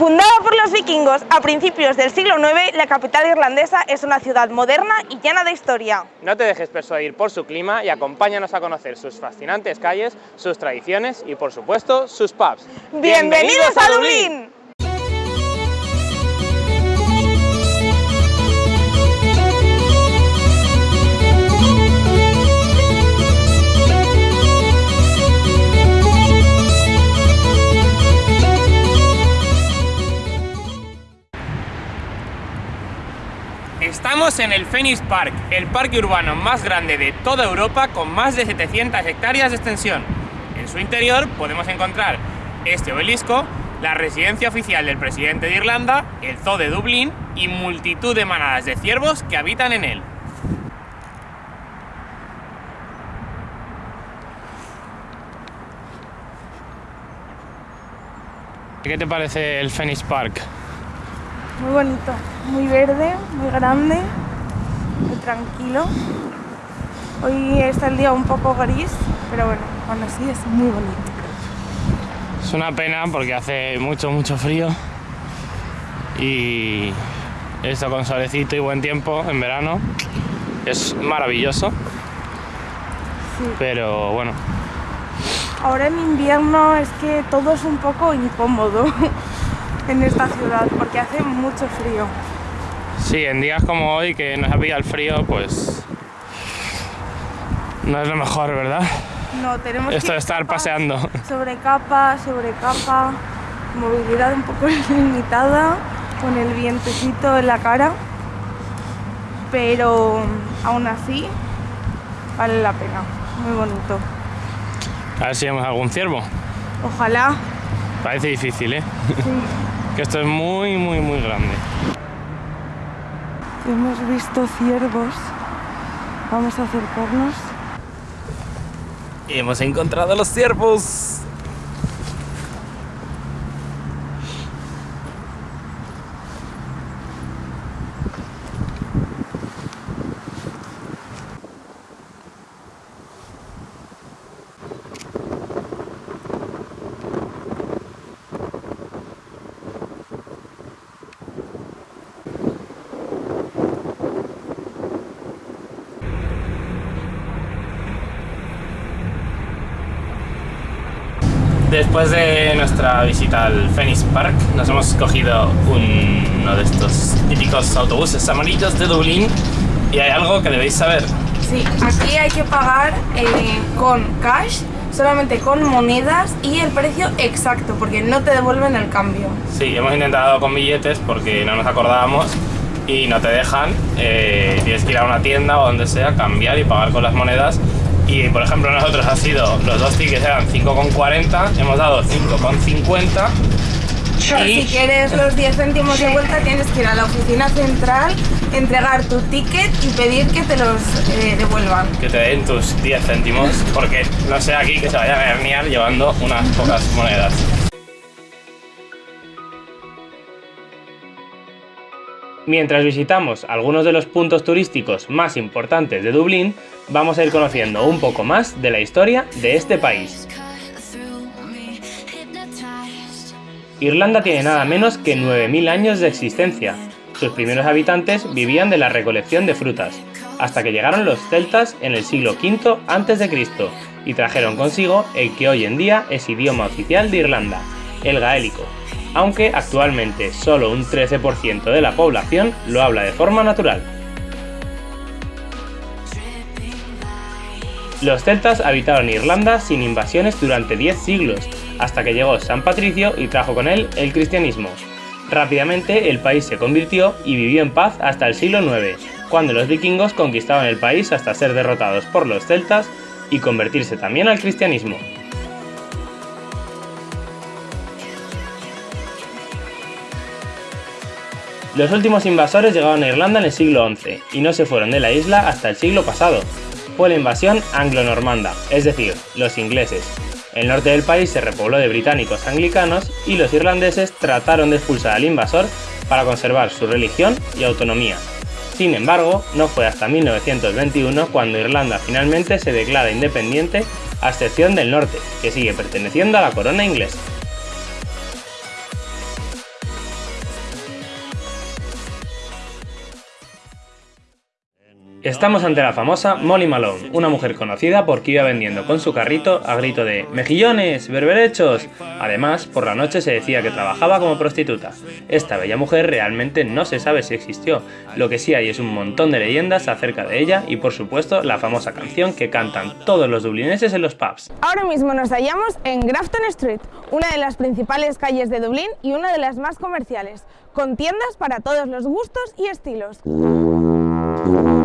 Fundada por los vikingos a principios del siglo IX, la capital irlandesa es una ciudad moderna y llena de historia. No te dejes persuadir por su clima y acompáñanos a conocer sus fascinantes calles, sus tradiciones y, por supuesto, sus pubs. ¡Bienvenidos, a Dublín! En el Phoenix Park, el parque urbano más grande de toda Europa con más de 700 hectáreas de extensión. En su interior podemos encontrar este obelisco, la residencia oficial del presidente de Irlanda, el Zoo de Dublín y multitud de manadas de ciervos que habitan en él. ¿Qué te parece el Phoenix Park? Muy bonito, muy verde, muy grande, tranquilo. Hoy está el día un poco gris, pero bueno, aún así es muy bonito. Es una pena porque hace mucho, mucho frío y esto con solecito y buen tiempo en verano es maravilloso. Sí. Pero bueno, Ahora en invierno es que todo es un poco incómodo en esta ciudad porque hace mucho frío. Sí, en días como hoy que nos ha pillado el frío, pues no es lo mejor, ¿verdad? No, tenemos Esto que de estar capas paseando. Sobre capa, sobre capa, movilidad un poco limitada, con el vientecito en la cara, pero aún así vale la pena, muy bonito. A ver si vemos algún ciervo. Ojalá, Parece difícil, ¿eh? sí. Que esto es muy, muy, muy grande. Hemos visto ciervos, vamos a acercarnos. Hemos encontrado los ciervos. Después de nuestra visita al Phoenix Park, nos hemos cogido un- uno de estos típicos autobuses amarillos de Dublín y hay algo que debéis saber. Sí, aquí hay que pagar eh, con cash, solamente con monedas y el precio exacto, porque no te devuelven el cambio. Sí, hemos intentado con billetes porque no nos acordábamos y no te dejan. eh, tienes que ir a una tienda o donde sea, cambiar y pagar con las monedas. Y por ejemplo, nosotros ha sido, los dos tickets eran 5,40, hemos dado 5,50. Y Si quieres los 10 céntimos de vuelta, tienes que ir a la oficina central, entregar tu ticket y pedir que te los eh, devuelvan. que te den tus 10 céntimos, porque no sé aquí que se vayan a herniar llevando unas pocas monedas. Mientras visitamos algunos de los puntos turísticos más importantes de Dublín, vamos a ir conociendo un poco más de la historia de este país. Irlanda tiene nada menos que 9.000 años de existencia. Sus primeros habitantes vivían de la recolección de frutas, hasta que llegaron los celtas en el siglo V a.C. y trajeron consigo el que hoy en día es idioma oficial de Irlanda, el gaélico, aunque actualmente solo un 13% de la población lo habla de forma natural. Los celtas habitaron Irlanda sin invasiones durante 10 siglos, hasta que llegó San Patricio y trajo con él el cristianismo. Rápidamente el país se convirtió y vivió en paz hasta el siglo IX, cuando los vikingos conquistaban el país hasta ser derrotados por los celtas y convertirse también al cristianismo. Los últimos invasores llegaron a Irlanda en el siglo XI y no se fueron de la isla hasta el siglo pasado. Fue la invasión anglo-normanda, es decir, los ingleses. El norte del país se repobló de británicos anglicanos y los irlandeses trataron de expulsar al invasor para conservar su religión y autonomía. Sin embargo, no fue hasta 1921 cuando Irlanda finalmente se declara independiente a excepción del norte, que sigue perteneciendo a la corona inglesa. Estamos ante la famosa Molly Malone, una mujer conocida porque iba vendiendo con su carrito a grito de ¡Mejillones! ¡Berberechos! Además, por la noche se decía que trabajaba como prostituta. Esta bella mujer realmente no se sabe si existió, lo que sí hay es un montón de leyendas acerca de ella y por supuesto la famosa canción que cantan todos los dublineses en los pubs. Ahora mismo nos hallamos en Grafton Street, una de las principales calles de Dublín y una de las más comerciales, con tiendas para todos los gustos y estilos.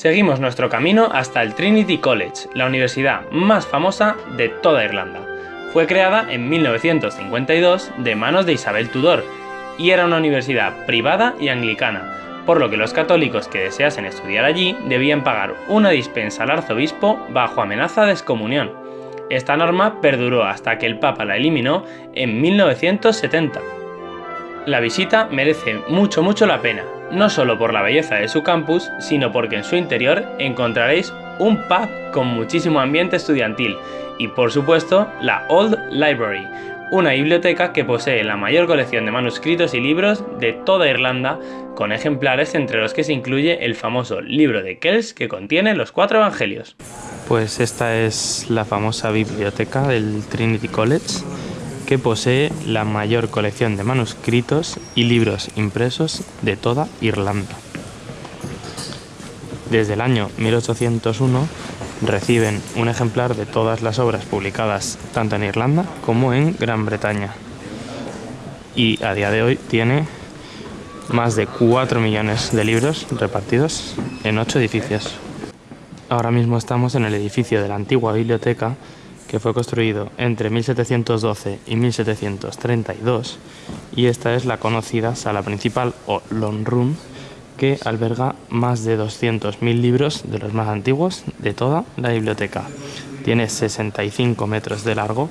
Seguimos nuestro camino hasta el Trinity College, la universidad más famosa de toda Irlanda. Fue creada en 1952 de manos de Isabel Tudor y era una universidad privada y anglicana, por lo que los católicos que deseasen estudiar allí debían pagar una dispensa al arzobispo bajo amenaza de excomunión. Esta norma perduró hasta que el Papa la eliminó en 1970. La visita merece mucho mucho la pena, no solo por la belleza de su campus, sino porque en su interior encontraréis un pub con muchísimo ambiente estudiantil y por supuesto la Old Library, una biblioteca que posee la mayor colección de manuscritos y libros de toda Irlanda, con ejemplares entre los que se incluye el famoso libro de Kells que contiene los cuatro evangelios. Pues esta es la famosa biblioteca del Trinity College que posee la mayor colección de manuscritos y libros impresos de toda Irlanda. Desde el año 1801 reciben un ejemplar de todas las obras publicadas tanto en Irlanda como en Gran Bretaña. Y a día de hoy tiene más de 4 millones de libros repartidos en 8 edificios. Ahora mismo estamos en el edificio de la antigua biblioteca que fue construido entre 1712 y 1732 y esta es la conocida sala principal o Long Room que alberga más de 200.000 libros de los más antiguos de toda la biblioteca. Tiene 65 metros de largo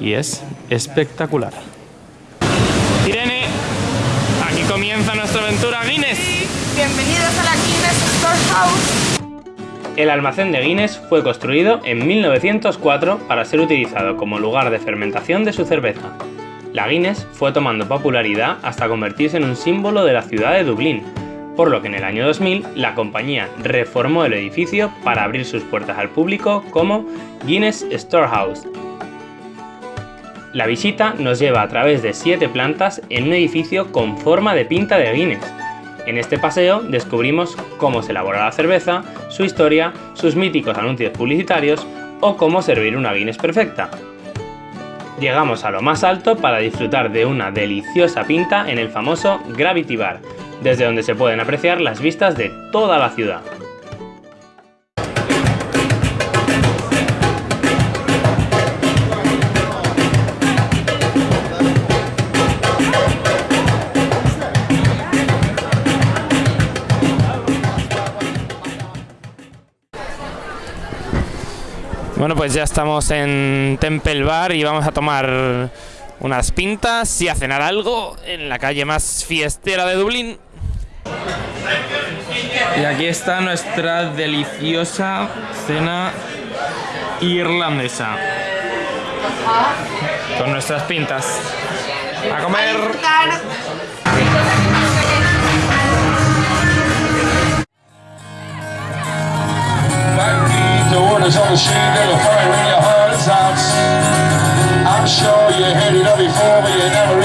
y es espectacular. Irene, aquí comienza nuestra aventura Guinness. Bienvenidos a la Guinness Storehouse. El almacén de Guinness fue construido en 1904 para ser utilizado como lugar de fermentación de su cerveza. La Guinness fue tomando popularidad hasta convertirse en un símbolo de la ciudad de Dublín, por lo que en el año 2000 la compañía reformó el edificio para abrir sus puertas al público como Guinness Storehouse. La visita nos lleva a través de siete plantas en un edificio con forma de pinta de Guinness, en este paseo descubrimos cómo se elabora la cerveza, su historia, sus míticos anuncios publicitarios o cómo servir una Guinness perfecta. Llegamos a lo más alto para disfrutar de una deliciosa pinta en el famoso Gravity Bar, desde donde se pueden apreciar las vistas de toda la ciudad. Bueno, pues ya estamos en Temple Bar y vamos a tomar unas pintas y a cenar algo en la calle más fiestera de Dublín. Y aquí está nuestra deliciosa cena irlandesa. Con nuestras pintas. ¡A comer! The orders on the street, they will fire in your heart and I'm sure you heard it all before, but you never